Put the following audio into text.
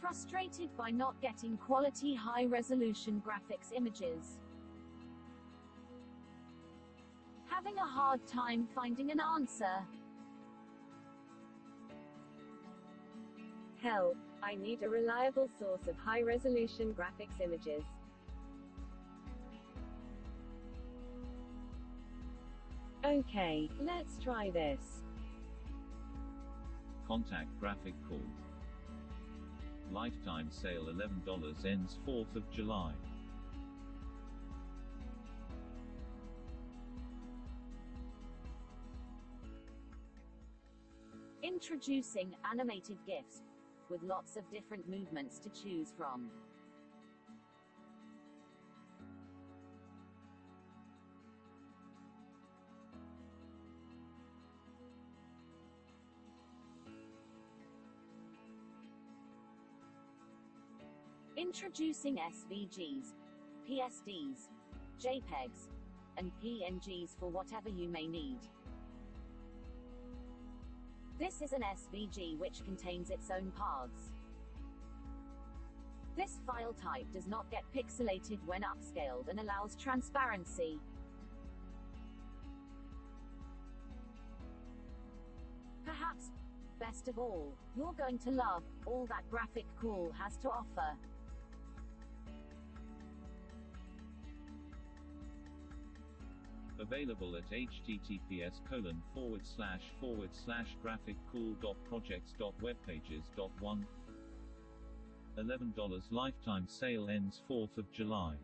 Frustrated by not getting quality high-resolution graphics images. Having a hard time finding an answer. Help! I need a reliable source of high-resolution graphics images. Okay, let's try this. Contact Graphic Cool. Lifetime sale $11 ends 4th of July. Introducing animated GIFs with lots of different movements to choose from. Introducing SVGs, PSDs, JPEGs, and PNGs for whatever you may need. This is an SVG which contains its own paths. This file type does not get pixelated when upscaled and allows transparency. Perhaps, best of all, you're going to love all that Graphic Cool has to offer. Available at https colon forward slash forward slash graphiccool.projects.webpages.one. $11 lifetime sale ends 4th of July.